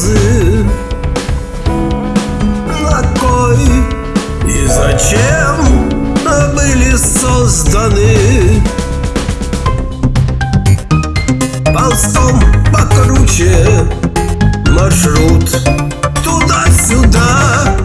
слезы На кой и зачем были созданы? Ползком покруче маршрут Туда-сюда.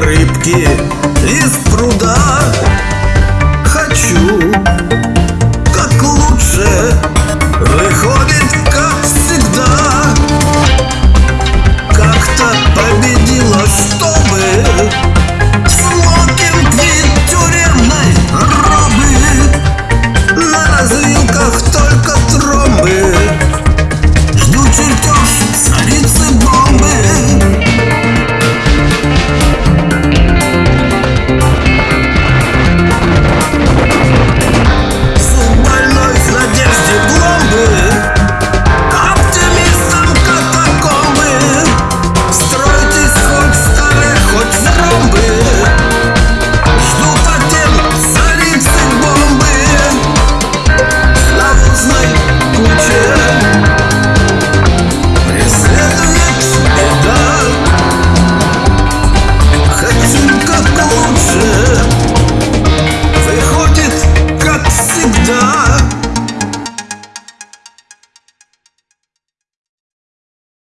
рыбки из пруда.